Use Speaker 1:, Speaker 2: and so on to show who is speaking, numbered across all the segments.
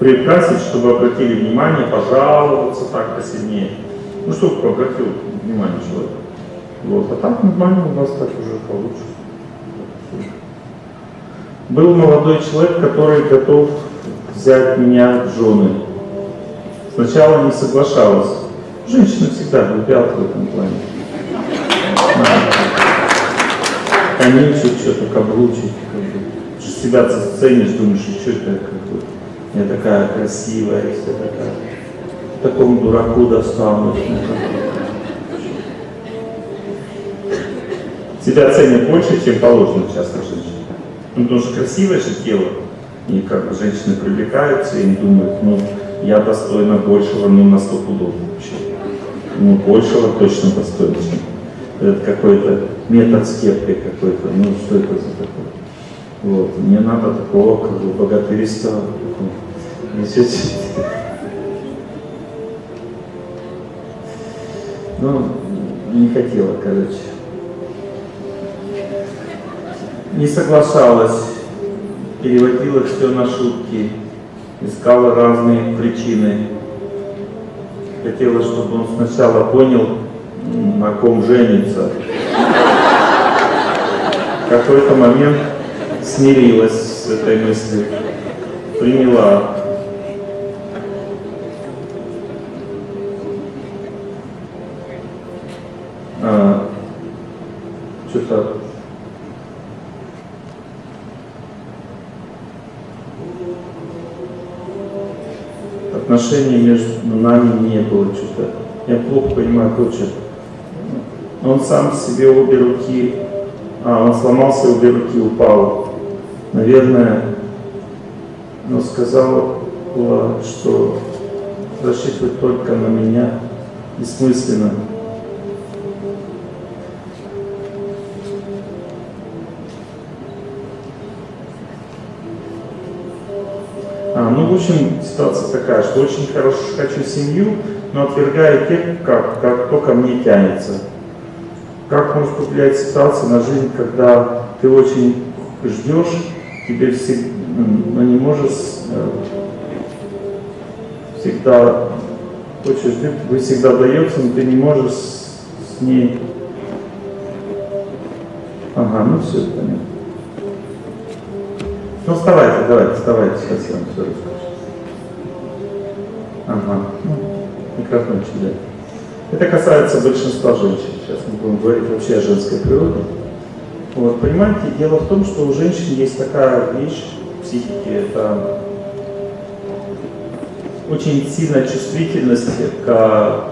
Speaker 1: приукрасить, чтобы обратили внимание, пожаловаться так посильнее. Ну, чтобы обратил внимание человек. Вот. А так нормально у вас так уже получше. Был молодой человек, который готов взять меня в жены. Сначала не соглашалась. Женщины всегда глупят в этом плане. Конючить, что-то бы. Себя ценишь, думаешь, что это. Я такая красивая, если такая. Такому дураку достанусь. Себя ценят больше, чем положено часто женщины. Ну, потому что красивое же тело. И как бы женщины привлекаются и думают, ну, я достойна большего, ну, на сто пудов вообще. Ну, большего точно достойна, этот какой-то метод с кепкой какой-то. Ну, что это за такое? Вот. Мне надо такого, как бы, богатырства. Ну, не хотела, короче. Не соглашалась, переводила все на шутки, искала разные причины. Хотела, чтобы он сначала понял, на ком женится. В какой-то момент смирилась с этой мыслью, приняла. А, Что-то отношений между нами не было что-то. Я плохо понимаю, короче. Он сам себе обе руки, а, он сломался, обе руки упал. Наверное, но сказала, что рассчитывать только на меня бессмысленно. А, ну, в общем, ситуация такая, что очень хорошо хочу семью, но отвергаю тех, как, как кто ко мне тянется. Как может повлиять ситуация на жизнь, когда ты очень ждешь, тебе всегда, но не можешь э, всегда хочешь ждать, вы всегда дается, но ты не можешь с ней. Ага, ну все, понятно. Ну вставайте, давайте, вставайте, сейчас я вам все расскажу. Ага, ну, микрофончик, да. Это касается большинства женщин. Сейчас мы будем говорить вообще о женской природе. Вот, понимаете, дело в том, что у женщин есть такая вещь в психике, это очень сильная чувствительность к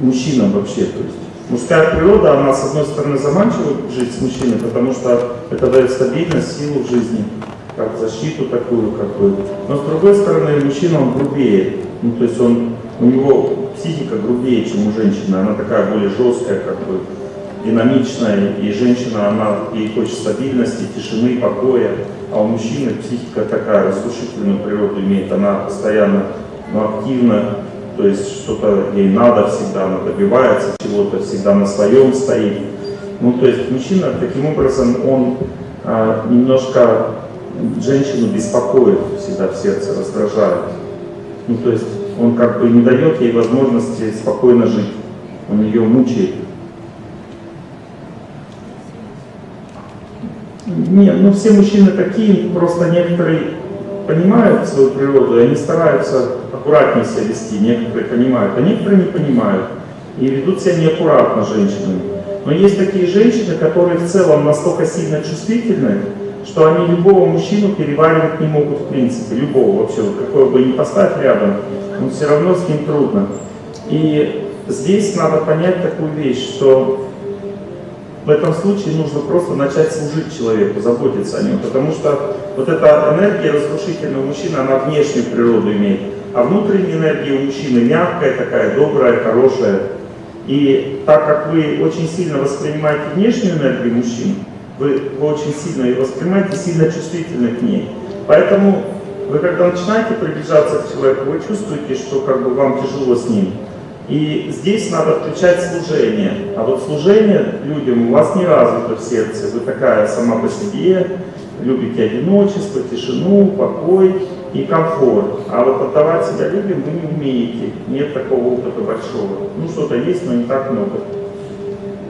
Speaker 1: мужчинам вообще. То есть мужская природа, она с одной стороны заманчива жить с мужчиной, потому что это дает стабильность, силу в жизни как защиту такую, как бы. Но с другой стороны, мужчина, он грубее. Ну, то есть он, у него психика грубее, чем у женщины. Она такая более жесткая, как бы динамичная. И женщина, она ей хочет стабильности, тишины, покоя. А у мужчины психика такая разрушительную природу имеет. Она постоянно ну, активна, то есть что-то ей надо всегда, она добивается чего-то, всегда на своем стоит. Ну, то есть мужчина таким образом, он а, немножко женщину беспокоит всегда в сердце, раздражает. Ну, то есть он как бы не дает ей возможности спокойно жить. Он ее мучает. Нет, ну все мужчины такие, просто некоторые понимают свою природу, и они стараются аккуратнее себя вести, некоторые понимают, а некоторые не понимают и ведут себя неаккуратно женщинами. Но есть такие женщины, которые в целом настолько сильно чувствительны, что они любого мужчину переваривать не могут в принципе, любого вообще, какого бы ни поставь рядом, но все равно с ним трудно. И здесь надо понять такую вещь, что в этом случае нужно просто начать служить человеку, заботиться о нем, потому что вот эта энергия разрушительного мужчины, она внешнюю природу имеет, а внутренняя энергия у мужчины мягкая такая, добрая, хорошая. И так как вы очень сильно воспринимаете внешнюю энергию мужчин, вы, вы очень сильно ее воспринимаете, сильно чувствительны к ней. Поэтому вы когда начинаете приближаться к человеку, вы чувствуете, что как бы вам тяжело с ним. И здесь надо включать служение. А вот служение людям у вас не развито в сердце. Вы такая сама по себе, любите одиночество, тишину, покой. и комфорт. А вот отдавать себя людям вы не умеете. Нет такого опыта большого. Ну, что-то есть, но не так много.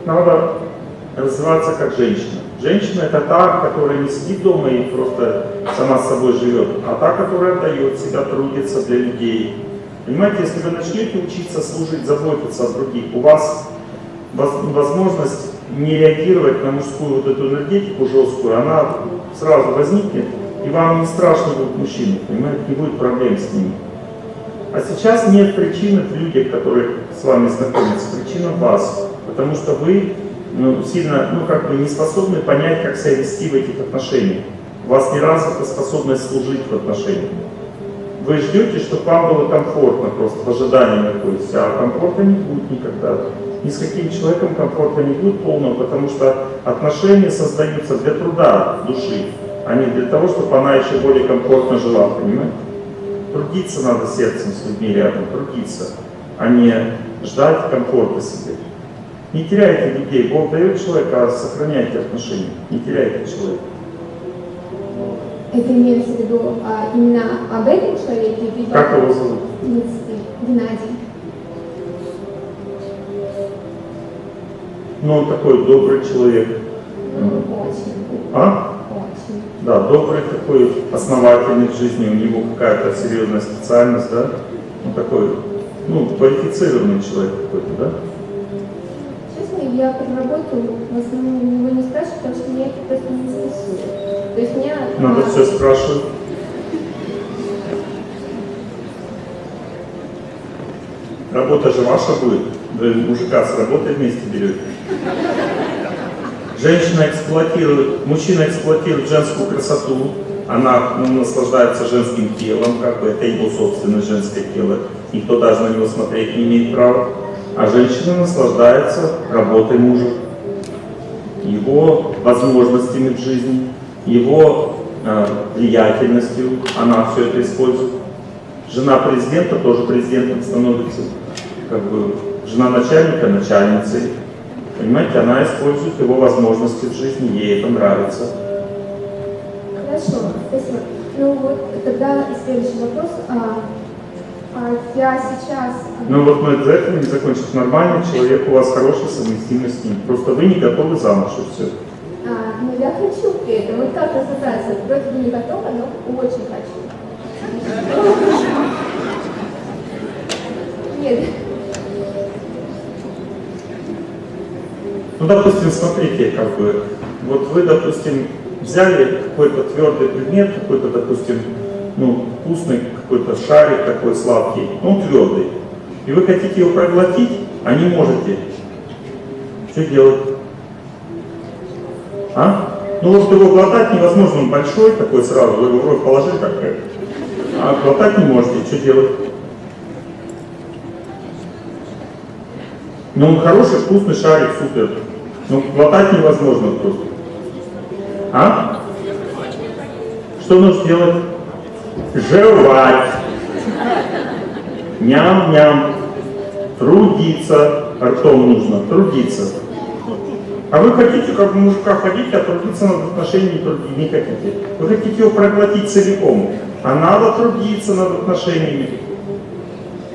Speaker 1: Надо развиваться как женщина. Женщина это та, которая не сидит дома и просто сама с собой живет, а та, которая отдает себя, трудится для людей. Понимаете, если вы начнете учиться служить, заботиться о других, у вас возможность не реагировать на мужскую вот эту энергетику жесткую, она сразу возникнет, и вам не страшно будет мужчины, понимаете, не будет проблем с ними. А сейчас нет причины в людях, которые с вами знакомятся, причина вас, потому что вы ну, сильно, ну как бы не способны понять, как себя вести в этих отношениях. У вас не развита способность служить в отношениях. Вы ждете, чтобы вам было комфортно, просто в ожидании находитесь, а комфорта не будет никогда. Ни с каким человеком комфорта не будет полного, потому что отношения создаются для труда души, а не для того, чтобы она еще более комфортно жила, понимаете? Трудиться надо сердцем с людьми рядом, трудиться, а не ждать комфорта себе. Не теряйте людей. Бог дает человека, а сохраняйте отношения. Не теряйте человека.
Speaker 2: Это имеется в виду а, именно об этом человеке?
Speaker 1: Либо... Как его зовут?
Speaker 2: Геннадий.
Speaker 1: Ну, он такой добрый человек.
Speaker 2: Очень.
Speaker 1: А?
Speaker 2: Очень.
Speaker 1: Да, добрый такой, основательный в жизни, у него какая-то серьезная специальность, да? Он такой, ну, квалифицированный человек какой-то, да?
Speaker 2: я про работу в основном его не спрашиваю, потому что меня это просто не интересует. То есть меня...
Speaker 1: Надо а... все спрашивать. Работа же ваша будет. Вы мужика с работой вместе берете. Женщина эксплуатирует, мужчина эксплуатирует женскую красоту, она ну, наслаждается женским телом, как бы это его собственное женское тело. Никто даже на него смотреть не имеет права а женщина наслаждается работой мужа, его возможностями в жизни, его э, влиятельностью, она все это использует. Жена президента тоже президентом становится, как бы жена начальника начальницей. Понимаете, она использует его возможности в жизни, ей это нравится.
Speaker 2: Хорошо, спасибо. Ну вот тогда следующий вопрос. А, а я сейчас...
Speaker 1: Ну вот мы за это не закончим. Нормальный человек, у вас хорошая совместимость с ним. Просто вы не готовы замуж и все.
Speaker 2: А, ну я хочу при этом. Вот как разобраться? Вроде бы не готова, но очень хочу. Нет.
Speaker 1: Ну, допустим, смотрите, как бы, вот вы, допустим, взяли какой-то твердый предмет, какой-то, допустим, ну, вкусный какой-то шарик такой сладкий, он твердый. И вы хотите его проглотить, а не можете. Что делать? А? Ну вот его глотать невозможно, он большой такой сразу, вы его в рот положили как -то. а глотать не можете, что делать? Ну он хороший, вкусный шарик, супер. Но глотать невозможно просто. А? Что нужно сделать? жевать, ням-ням, трудиться, ртом нужно, трудиться. А вы хотите, как мужика, ходить, а трудиться над отношениями не хотите. Вы хотите его проглотить целиком, а надо трудиться над отношениями,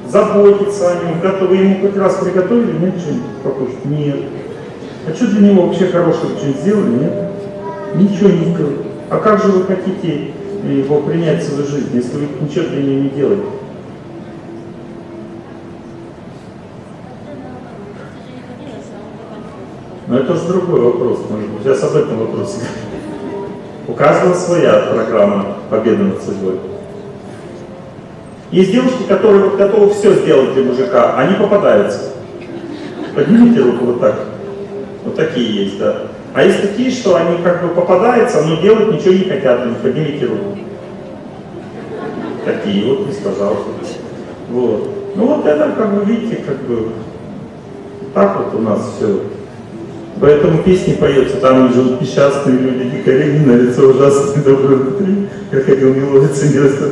Speaker 1: заботиться о нем. Когда вы ему хоть раз приготовили, нет что-нибудь покушать? Нет. А что для него вообще хорошего что-нибудь сделали? Нет. Ничего не сделали. А как же вы хотите его принять в свою жизнь, если вы ничего для нее не делаете? Но это уже другой вопрос, может быть. Сейчас об этом вопросе. У каждого своя программа победы над судьбой. Есть девушки, которые готовы все сделать для мужика, они попадаются. Поднимите руку вот так. Вот такие есть, да. А есть такие, что они как бы попадаются, но делать ничего не хотят, не поднимите руку. Такие вот, не сказал. Вот. Ну вот это, как бы, видите, как бы, так вот у нас все. Поэтому песни поется, там живут несчастные люди, дикари, на лицо ужасные, добрые внутри, как ходил мелодица, не растет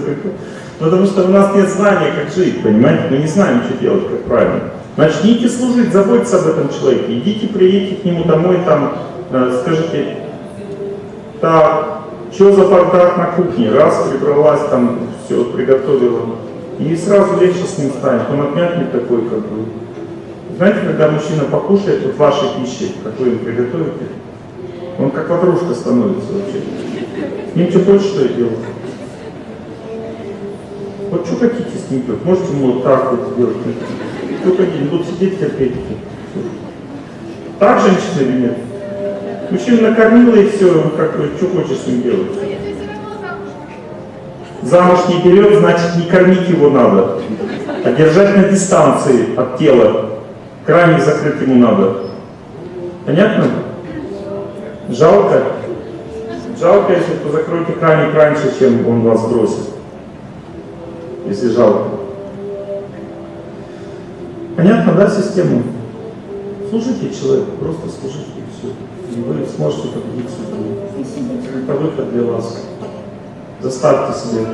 Speaker 1: Потому что у нас нет знания, как жить, понимаете? Мы не знаем, что делать, как правильно. Начните служить, заботиться об этом человеке. Идите, приедете к нему домой, там, Э, скажите, так, Что за бардак на кухне? Раз прибралась, там все приготовила. И сразу легче с ним станет. Он отмякнет такой, как бы. Знаете, когда мужчина покушает вот вашей пищи, как вы приготовите, он как ватрушка становится вообще. Ним что хочешь, что и делать. Вот что хотите с ним делать? Можете ему вот так вот сделать? Что хотите? Будут сидеть терпеть. Так женщина или нет? Мужчина накормила и все, ну как что хочешь с ним делать? Замуж не берет, значит не кормить его надо, а держать на дистанции от тела. Краник закрыть ему надо. Понятно? Жалко? Жалко, если вы закроете краник раньше, чем он вас бросит. Если жалко. Понятно, да, систему? Слушайте человека, просто слушайте все. И вы сможете победить судьбу. Это выход для вас. Заставьте себя.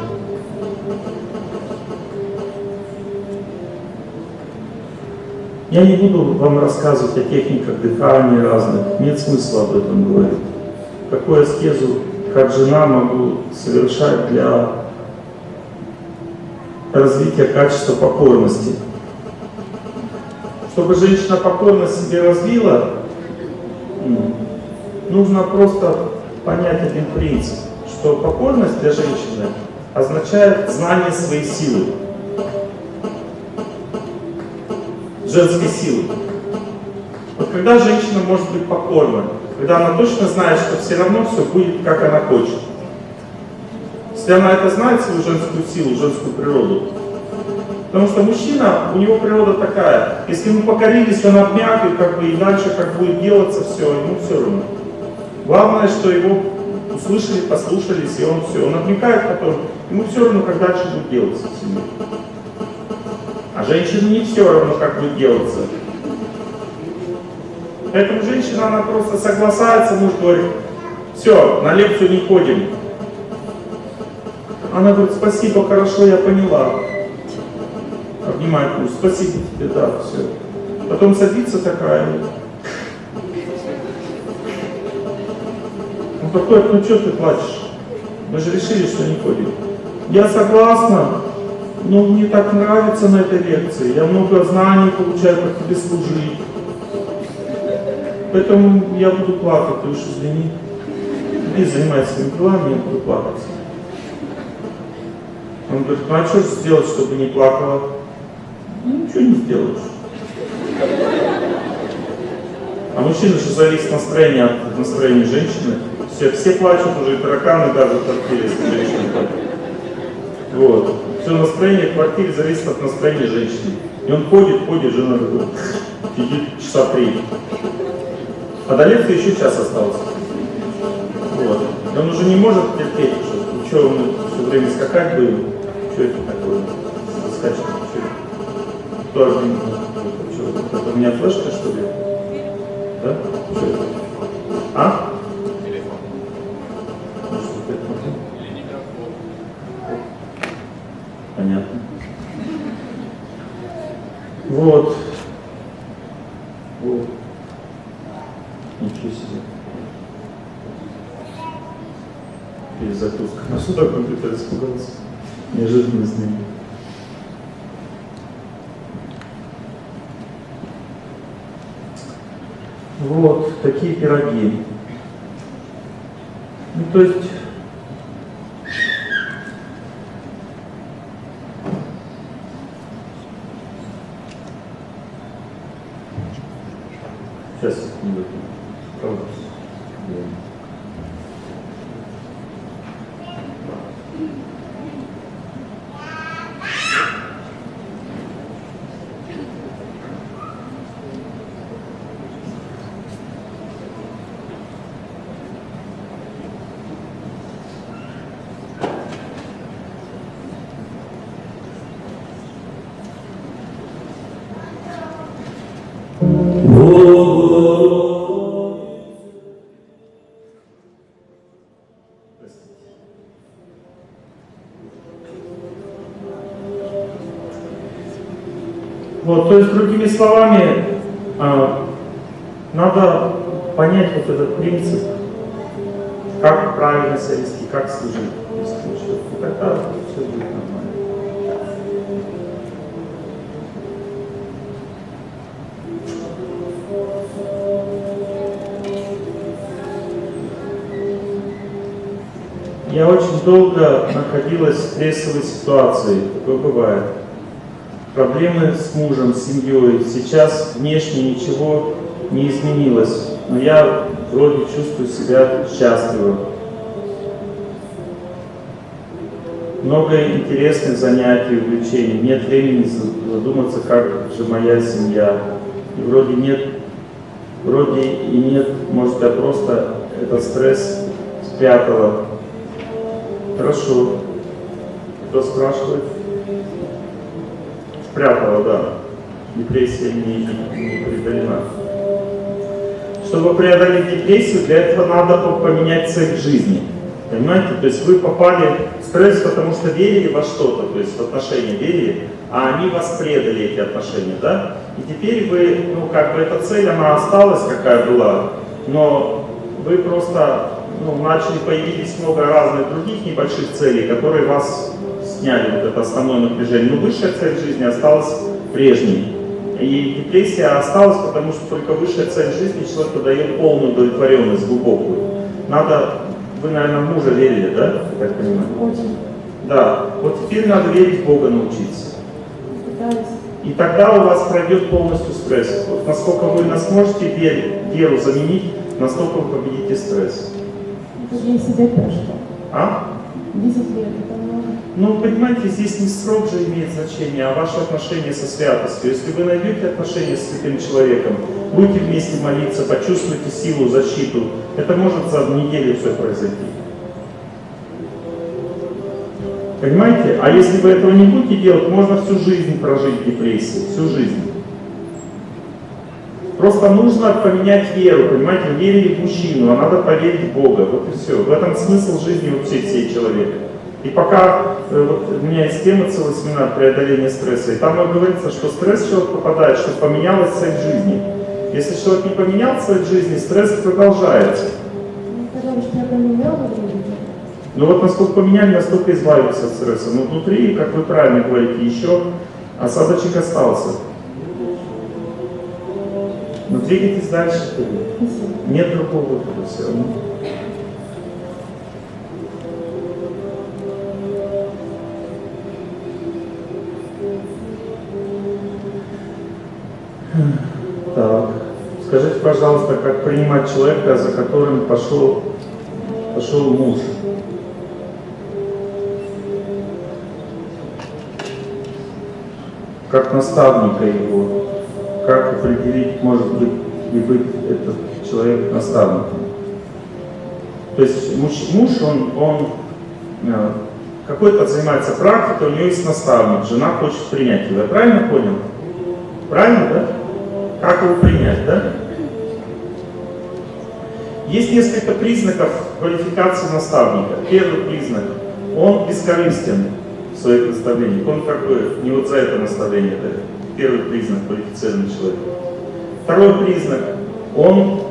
Speaker 1: Я не буду вам рассказывать о техниках дыхания разных, нет смысла об этом говорить. Какую аскезу, как жена, могу совершать для развития качества покорности. Чтобы женщина покорно себе развила, нужно просто понять один принцип, что покорность для женщины означает знание своей силы, женской силы. Вот когда женщина может быть покорна, когда она точно знает, что все равно все будет, как она хочет. Если она это знает, свою женскую силу, женскую природу, Потому что мужчина, у него природа такая, если ему покорились, он обмяк, и, как бы, и дальше как будет делаться все, ему все равно. Главное, что его услышали, послушались, и он все, он обмякает потом, ему все равно, как дальше будет делаться в семье. Женщине не все равно, как будет делаться. Поэтому женщина, она просто соглашается, муж говорит, все, на лекцию не ходим. Она говорит, спасибо, хорошо, я поняла обнимает муж, спасибо тебе, да, все. Потом садится такая. Он подходит, ну что ты плачешь? Мы же решили, что не ходим. Я согласна, но мне так нравится на этой лекции. Я много знаний получаю, как тебе служить. Поэтому я буду плакать, ты уж извини. Иди занимайся своими делами, я буду плакать. Он говорит, ну а что сделать, чтобы не плакала? Ну, ничего не сделаешь. А мужчина же зависит настроение от настроения женщины. Все, все плачут уже, и тараканы даже женщина плачет. Вот. Все настроение в квартире зависит от настроения женщины. И он ходит, ходит, жена такой, сидит часа три. А до лекции еще час остался. Вот. И он уже не может терпеть, что, что он все время скакать будет, что это такое, скачет, что. Кто один? Что, это у меня флешка, что ли? Да? Что это? А? Ну, что это? Понятно. Вот. Вот. Ничего себе. Перезагрузка. А что такое компьютер испугался? Неожиданно с ним. Вот такие пироги. Ну, то есть Сейчас секунду. Правда? Вот, то есть, другими словами, а, надо понять вот этот принцип, как правильно себя вести, как служить. И тогда все будет нормально. Я очень долго находилась в стрессовой ситуации, такое бывает. Проблемы с мужем, с семьей. Сейчас внешне ничего не изменилось, но я вроде чувствую себя счастливым. Много интересных занятий, увлечений. Нет времени задуматься, как же моя семья. И вроде нет, вроде и нет, может я просто этот стресс спрятала. Хорошо. Кто спрашивает? Спрятала, да. Депрессия не, не преодолена. Чтобы преодолеть депрессию, для этого надо поменять цель жизни. Понимаете? То есть вы попали в стресс, потому что верили во что-то, то есть в отношения верили, а они вас предали, эти отношения, да? И теперь вы, ну как бы эта цель, она осталась, какая была, но вы просто ну, начали, появились много разных других небольших целей, которые вас сняли вот это основное напряжение. Но высшая цель жизни осталась прежней. И депрессия осталась, потому что только высшая цель жизни человеку дает полную удовлетворенность, глубокую. Надо, вы, наверное, в мужа верили, да, я так понимаю?
Speaker 2: Очень.
Speaker 1: Да, вот теперь надо верить в Бога научиться.
Speaker 2: Пытаюсь.
Speaker 1: И тогда у вас пройдет полностью стресс. Вот насколько вы сможете веру, заменить, настолько вы победите стресс.
Speaker 2: Это 10 лет прошло.
Speaker 1: А?
Speaker 2: 10 лет, это много.
Speaker 1: Ну, понимаете, здесь не срок же имеет значение, а ваше отношение со святостью. Если вы найдете отношения с святым человеком, будете вместе молиться, почувствуете силу, защиту, это может за неделю все произойти. Понимаете? А если вы этого не будете делать, можно всю жизнь прожить в депрессии, всю жизнь. Просто нужно поменять веру, понимаете, верили в мужчину, а надо поверить в Бога, вот и все. В этом смысл жизни вообще всей человека. И пока, э, вот у меня есть тема целый семинар преодоления стресса, и там говорится, что стресс человек попадает, что поменялась цель жизни. Если человек не поменял цель жизни, стресс продолжается.
Speaker 2: Время.
Speaker 1: Но вот насколько поменяли, настолько избавиться от стресса. Но внутри, как вы правильно говорите, еще осадочек остался. Двигайтесь дальше.
Speaker 2: Спасибо.
Speaker 1: Нет другого выхода все равно. Так. Скажите, пожалуйста, как принимать человека, за которым пошел, пошел муж? Как наставника его. Как определить, может быть, и быть этот человек наставником? То есть муж, муж он, он э, какой-то занимается практикой, у него есть наставник, жена хочет принять его. Я правильно понял? Правильно, да? Как его принять, да? Есть несколько признаков квалификации наставника. Первый признак – он бескорыстен в своих наставлениях. Он как бы не вот за это наставление дает. Первый признак квалифицированный человек. Второй признак – он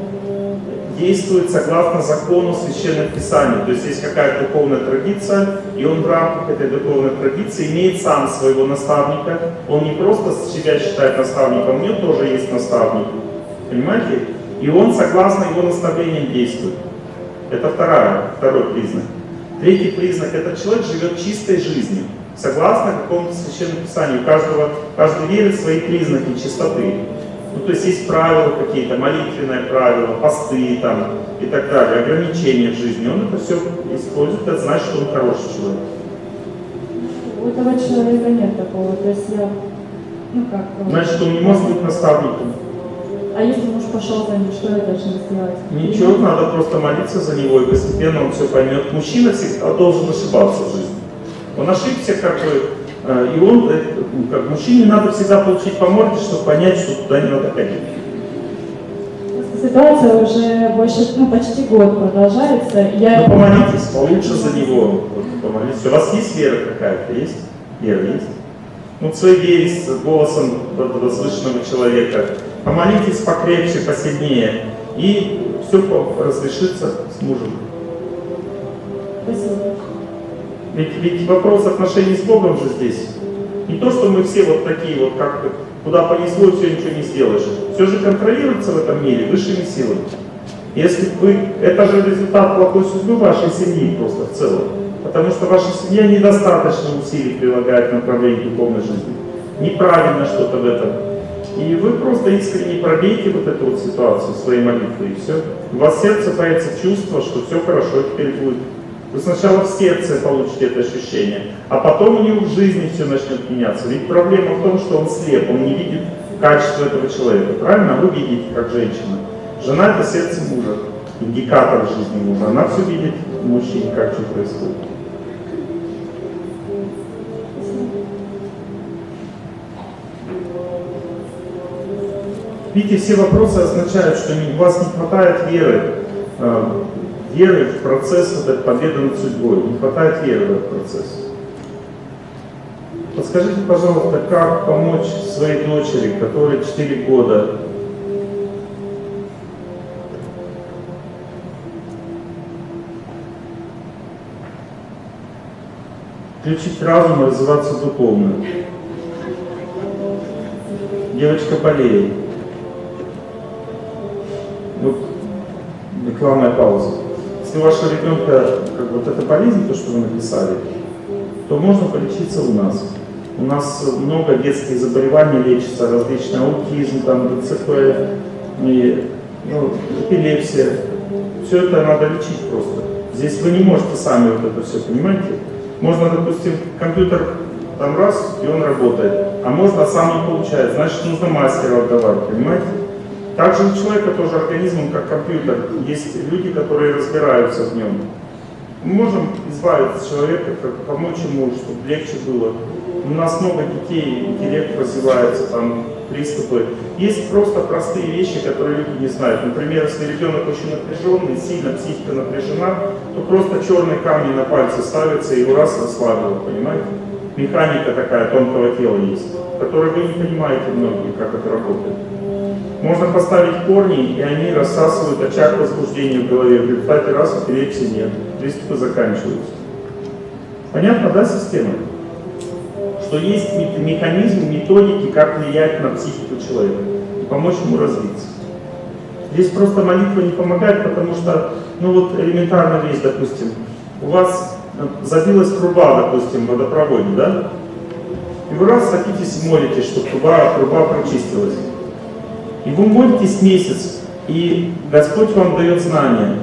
Speaker 1: действует согласно закону Священных Писаний. То есть есть какая-то духовная традиция, и он в рамках этой духовной традиции имеет сам своего наставника. Он не просто себя считает наставником, у него тоже есть наставник. Понимаете? И он согласно его наставлениям действует. Это вторая, второй признак. Третий признак – это человек живет чистой жизнью. Согласно какому-то священному писанию. У каждого, каждый верит свои признаки чистоты. Ну, то есть есть правила какие-то, молитвенные правила, посты там и так далее, ограничения в жизни. Он это все использует, это значит, что он хороший человек.
Speaker 2: У этого человека нет такого. То есть я, ну как...
Speaker 1: Значит, он не может быть наставником.
Speaker 2: А если муж пошел за ним, что я должна сделать?
Speaker 1: Ничего, надо просто молиться за него, и постепенно он все поймет. Мужчина всегда должен ошибаться в жизни. Он ошибся, как бы, э, и он, э, ну, как мужчине надо всегда получить по морде, чтобы понять, что туда не надо ходить.
Speaker 2: Ситуация уже больше, ну почти год продолжается. Я
Speaker 1: Ну, помолитесь, получше за него. Вот, помолитесь. У вас есть вера какая-то? Есть? Вера есть? Ну, вере с голосом возвышенного человека. Помолитесь покрепче, посильнее. И все разрешится с мужем.
Speaker 2: Спасибо.
Speaker 1: Ведь, ведь вопрос отношений с Богом же здесь. Не то, что мы все вот такие вот, как куда понесло, все ничего не сделаешь. Все же контролируется в этом мире высшими силами. Если вы, это же результат плохой судьбы вашей семьи просто в целом. Потому что ваша семья недостаточно усилий прилагает к направлению духовной жизни. Неправильно что-то в этом. И вы просто искренне пробейте вот эту вот ситуацию своей молитвой, и все. У вас в сердце появится чувство, что все хорошо теперь будет. Вы сначала в сердце получите это ощущение, а потом у него в жизни все начнет меняться. Ведь проблема в том, что он слеп, он не видит качество этого человека. Правильно? А вы видите, как женщина. Жена — это сердце мужа, индикатор жизни мужа. Она все видит в мужчине, как что происходит. Видите, все вопросы означают, что у вас не хватает веры, э, веры в процесс этой победы над судьбой, не хватает веры в этот процесс. Подскажите, пожалуйста, как помочь своей дочери, которой 4 года, включить разум и развиваться духовно. Девочка болеет. Вот рекламная пауза. Если у вашего ребенка как вот эта болезнь, то, что вы написали, то можно полечиться у нас. У нас много детских заболеваний лечится, различный аутизм, там, ДЦП, и, ну, эпилепсия. Все это надо лечить просто. Здесь вы не можете сами вот это все, понимаете? Можно, допустим, компьютер там раз, и он работает, а можно сам не получает, значит нужно мастера отдавать, понимаете? Также у человека тоже организм, как компьютер. Есть люди, которые разбираются в нем. Мы можем избавиться человека, как помочь ему, чтобы легче было. У нас много детей, интеллект развивается, там приступы. Есть просто простые вещи, которые люди не знают. Например, если ребенок очень напряженный, сильно психика напряжена, то просто черные камни на пальцы ставятся и его раз расслабило, понимаете? Механика такая тонкого тела есть, которую вы не понимаете многие, как это работает. Можно поставить корни, и они рассасывают очаг возбуждения в голове. В результате раз эпилепсии нет, приступы заканчиваются. Понятно, да, система? Что есть механизм, методики, как влиять на психику человека и помочь ему развиться. Здесь просто молитва не помогает, потому что, ну вот элементарная вещь, допустим, у вас забилась труба, допустим, в водопроводе, да? И вы раз садитесь и молитесь, чтобы труба, труба прочистилась. И вы молитесь месяц, и Господь вам дает знания.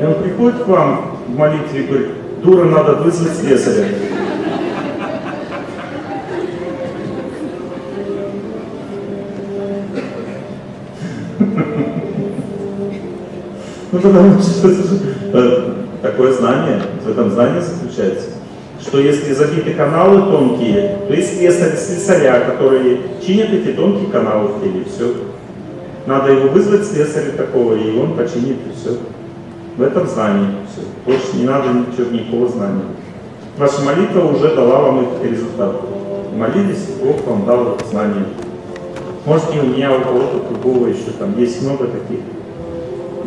Speaker 1: И Он приходит к вам в молитве и говорит, дура, надо вызвать слесаря. Ну, потому что такое знание, в этом знании заключается, что если забиты каналы тонкие, то есть слесаря, которые чинят эти тонкие каналы в теле, все. Надо его вызвать слесаря такого, и он починит, и все. В этом знании все. Больше не надо ничего, никакого знания. Ваша молитва уже дала вам этот результат. Молились, Бог вам дал это знание. Может не у меня, у кого-то другого еще там. Есть много таких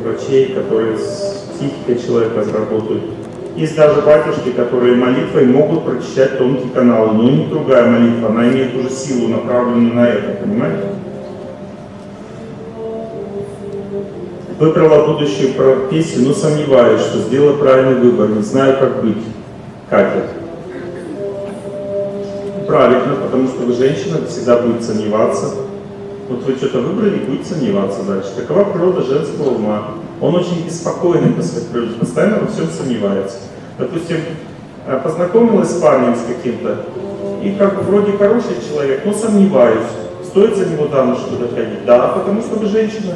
Speaker 1: врачей, которые с психикой человека разработают. Есть даже батюшки, которые молитвой могут прочищать тонкие каналы, но не другая молитва, она имеет уже силу, направленную на это, понимаете? Выбрала будущую профессию, но сомневаюсь, что сделала правильный выбор, не знаю, как быть. Катя. Правильно, потому что вы женщина, всегда будет сомневаться. Вот вы что-то выбрали, будете сомневаться дальше. Такова природа женского ума. Он очень беспокойный по своей природе, постоянно во всем сомневается. Допустим, э, познакомилась с парнем с каким-то, и как вроде хороший человек, но сомневаюсь, стоит за него замуж что-то ходить. Да, потому что вы женщина.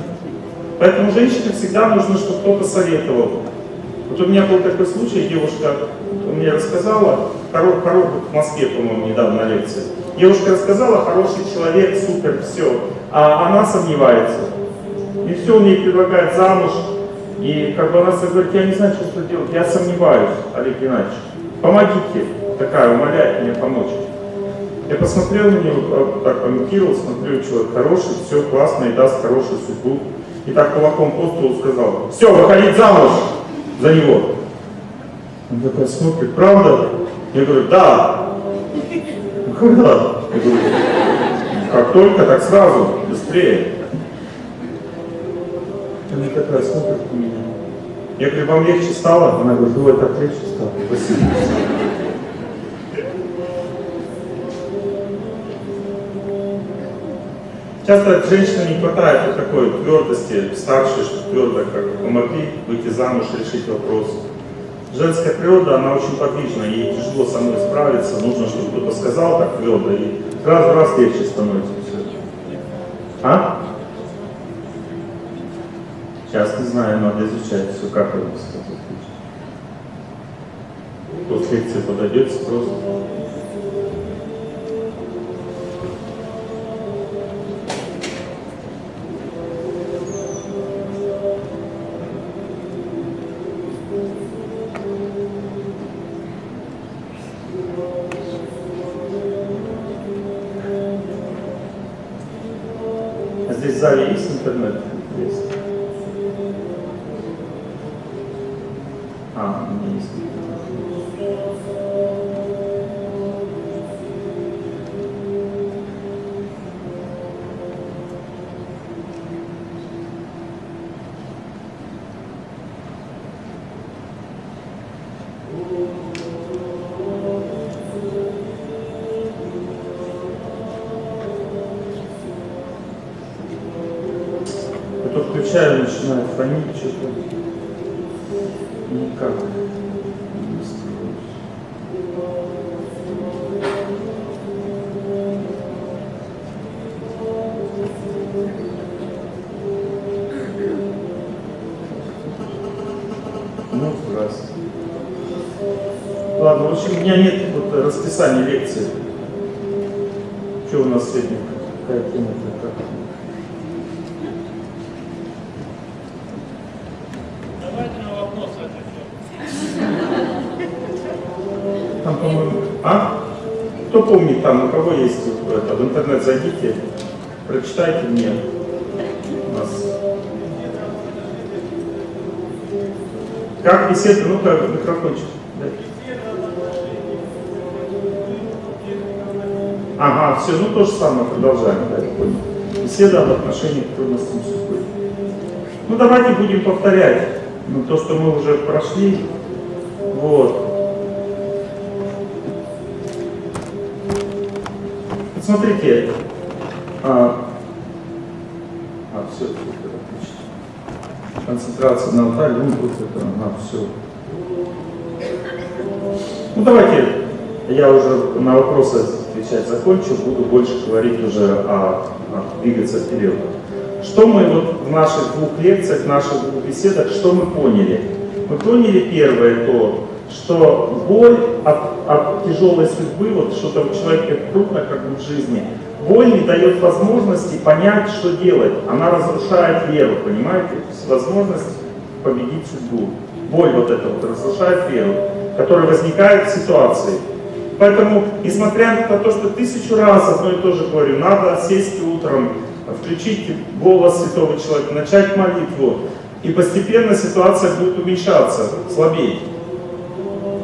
Speaker 1: Поэтому женщине всегда нужно, чтобы кто-то советовал. Вот у меня был такой случай, девушка мне рассказала, хоро, хоро, в Москве, по-моему, недавно на лекции. Девушка рассказала, хороший человек, супер, все. А она сомневается. И все, он ей предлагает замуж. И как бы она говорит, я не знаю, что делать, я сомневаюсь, Олег Геннадьевич. Помогите. Такая, умоляет мне помочь. Я посмотрел на нее, так комментировал, смотрю, человек хороший, все классно и даст хорошую судьбу. И так кулаком по столу сказал, все, выходить замуж за него. Он такой смотрит, правда? Я говорю, да. «Ну, Когда? Я говорю, как только, так сразу, быстрее. Она такая смотрит на меня. Я говорю, вам легче стало? Она говорит, ой, так легче стало. Спасибо. Часто от женщины не хватает вот такой твердости, старшей, что твердо как помогли выйти замуж, решить вопрос. Женская природа, она очень подвижна, ей тяжело со мной справиться, нужно, чтобы кто-то сказал так твердо, и раз раз легче становится. А? Сейчас не знаю, надо изучать все, как это сказать. После лекции подойдете просто. А здесь Ну, здравствуйте. Ладно, в общем, у меня нет вот расписания лекции. Что у нас сегодня? Какая тема-то? Как?
Speaker 3: Давайте на отвечать.
Speaker 1: Там, по-моему, а? Кто помнит там, у кого есть вот это, в интернет зайдите, прочитайте мне. Как беседа, ну-ка, микрофончик. дай. Ага, все, ну то же самое, продолжаем, да, я понял. Беседа об отношениях к трудностям судьбы. Ну давайте будем повторять ну, то, что мы уже прошли. Вот. Смотрите. А, а все, отлично. Концентрация на алтаре, ну вот это, на все. Ну давайте, я уже на вопросы отвечать закончу, буду больше говорить уже о, о двигаться вперед. Что мы вот в наших двух лекциях, в наших двух беседах, что мы поняли? Мы поняли первое то, что боль от, от тяжелой судьбы, вот что-то у человека трудно как в жизни, боль не дает возможности понять, что делать. Она разрушает веру, понимаете? То есть возможность победить судьбу. Боль вот эта вот разрушает веру, которая возникает в ситуации. Поэтому, несмотря на то, что тысячу раз одно и то же говорю, надо сесть утром, включить голос святого человека, начать молитву, и постепенно ситуация будет уменьшаться, слабеть.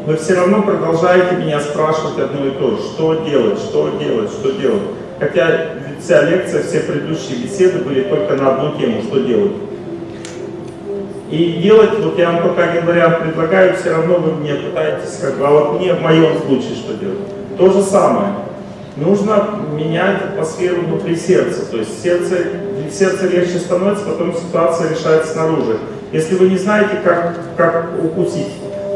Speaker 1: Вы все равно продолжаете меня спрашивать одно и то же, что делать, что делать, что делать. Хотя вся лекция, все предыдущие беседы были только на одну тему, что делать. И делать, вот я вам только один вариант предлагаю, все равно вы мне пытаетесь, как бы, а вот мне в моем случае что делать? То же самое. Нужно менять атмосферу внутри сердца. То есть сердце, сердце легче становится, потом ситуация решается снаружи. Если вы не знаете, как, как укусить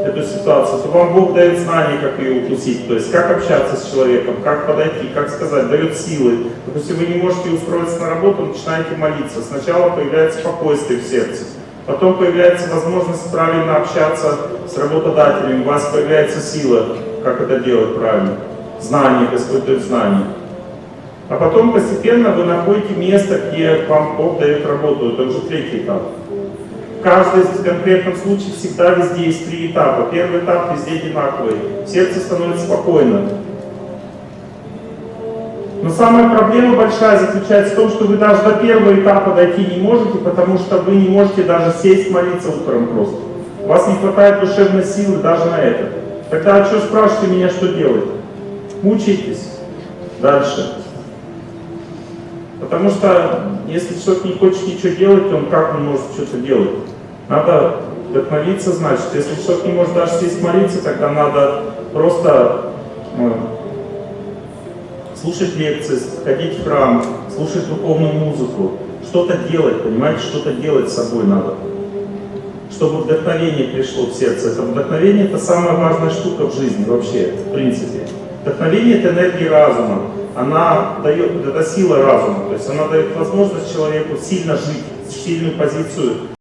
Speaker 1: эту ситуацию, то вам Бог дает знания, как ее укусить. То есть как общаться с человеком, как подойти, как сказать, дает силы. Допустим, вы не можете устроиться на работу, начинаете молиться. Сначала появляется спокойствие в сердце. Потом появляется возможность правильно общаться с работодателем, у вас появляется сила, как это делать правильно. Знание, Господь дает знание. А потом постепенно вы находите место, где вам Бог дает работу. Это уже третий этап. В каждом конкретном случае всегда везде есть три этапа. Первый этап везде одинаковый. Сердце становится спокойно. Но самая проблема большая заключается в том, что вы даже до первого этапа дойти не можете, потому что вы не можете даже сесть молиться утром просто. вас не хватает душевной силы даже на это. Тогда что спрашиваете меня, что делать? Мучайтесь дальше. Потому что если человек не хочет ничего делать, он как он может что-то делать? Надо вдохновиться, значит. Если человек не может даже сесть молиться, тогда надо просто ну, слушать лекции, ходить в храм, слушать духовную музыку, что-то делать, понимаете, что-то делать с собой надо. Чтобы вдохновение пришло в сердце. Это вдохновение это самая важная штука в жизни вообще, в принципе. Вдохновение это энергия разума. Она дает, это сила разума, то есть она дает возможность человеку сильно жить, сильную позицию